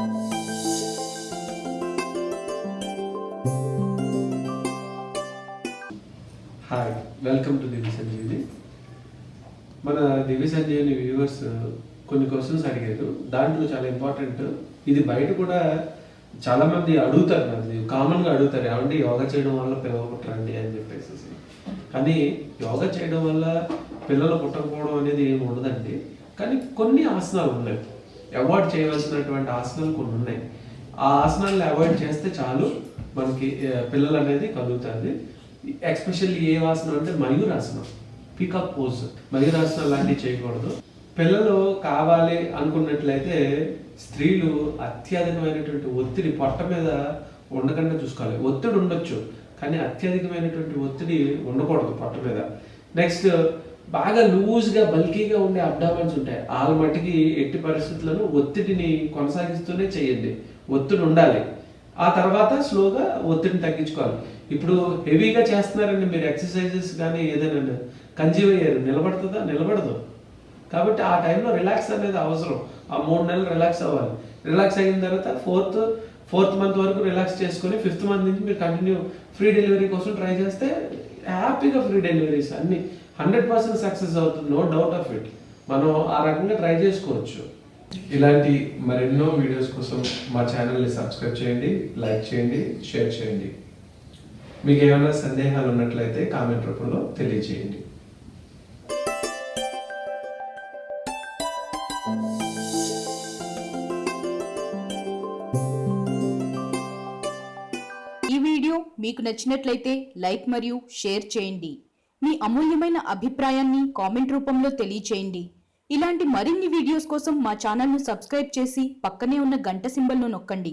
Hi welcome to Divya Sanjeevini మన Divya Sanjeevini viewers కొన్ని questions అడిగారు. దాంట్లో చాలా ఇంపార్టెంట్ ఇది బయట కూడా చాలా మంది అడుగుతారు అది కామన్గా అడుగుతారు. ఏమంటే యోగా చేయడం వల్ల పిల్లలు పుట్టరండి అని చెప్పేసి. కానీ యోగా చేయడం వల్ల పిల్లలు పుట్టకపోవడం అనేది ఏమి ఉండదండి. కానీ కొన్ని ఆసనాలు ఉన్నాయి. అవాయిడ్ చేయవలసినటువంటి ఆసనాలు కొన్ని ఉన్నాయి. ఆ ఆసనాలను అవాయిడ్ చేస్తే చాలు మనకి పిల్లలు అనేది కలుగుతుంది ఎక్స్పెషల్లీ ఏ ఆసనం అంటే మయూరాసనం పికప్ పోజ్. మయూరాసనం లాంటివి చేయకూడదు. పిల్లలు కావాలి అనుకున్నట్లయితే స్త్రీలు అత్యధికమైనటువంటి ఒత్తిడి పొట్ట మీద ఉండకుండా చూసుకోవాలి. ఒత్తిడి ఉండొచ్చు కానీ అత్యధికమైనటువంటి ఒత్తిడి ఉండకూడదు పొట్ట మీద. నెక్స్ట్ బాగా లూజ్గా బల్కీగా ఉండే అబ్డామన్స్ ఉంటాయి. వాళ్ళ మట్టికి ఎట్టి పరిస్థితులను ఒత్తిడిని కొనసాగిస్తూనే చేయండి. ఒత్తిడి ఉండాలి. ఆ తర్వాత స్లోగా ఒత్తిడిని తగ్గించుకోవాలి. ఇప్పుడు హెవీగా చేస్తున్నారండి మీరు ఎక్సర్సైజెస్ కానీ ఏదైనా. కంజీవ్ అయ్యారు. నిలబడుతుందా? నిలబడదు. కాబట్టి ఆ టైంలో రిలాక్స్ అనేది అవసరం. ఆ మూడు నెలలు రిలాక్స్ అవ్వాలి. రిలాక్స్ అయిన తర్వాత ఫోర్త్ ఫోర్త్ మంత్ వరకు రిలాక్స్ చేసుకొని ఫిఫ్త్ మంత్ నుంచి మీరు కంటిన్యూ ఫ్రీ డెలివరీ కోసం ట్రై చేస్తే హ్యాపీగా ఫ్రీ డెలివరీస్ అన్ని. హండ్రెడ్ పర్సెంట్ సక్సెస్ అవుతుంది నో డౌట్ ఆఫ్ ఇట్. మనం ఆ రకంగా ట్రై చేసుకోవచ్చు. ఇలాంటి మరెన్నో వీడియోస్ కోసం మా ఛానల్ని సబ్స్క్రైబ్ చేయండి లైక్ చేయండి షేర్ చేయండి. మీకు ఏమైనా సందేహాలు ఉన్నట్లయితే కామెంట్ రూపంలో తెలియజేయండి. మీకు నచ్చినట్లయితే లైక్ మరియు షేర్ చేయండి. మీ అమూల్యమైన అభిప్రాయాన్ని కామెంట్ రూపంలో తెలియచేయండి. ఇలాంటి మరిన్ని వీడియోస్ కోసం మా ఛానల్ను సబ్స్క్రైబ్ చేసి పక్కనే ఉన్న గంట సింబల్ను నొక్కండి.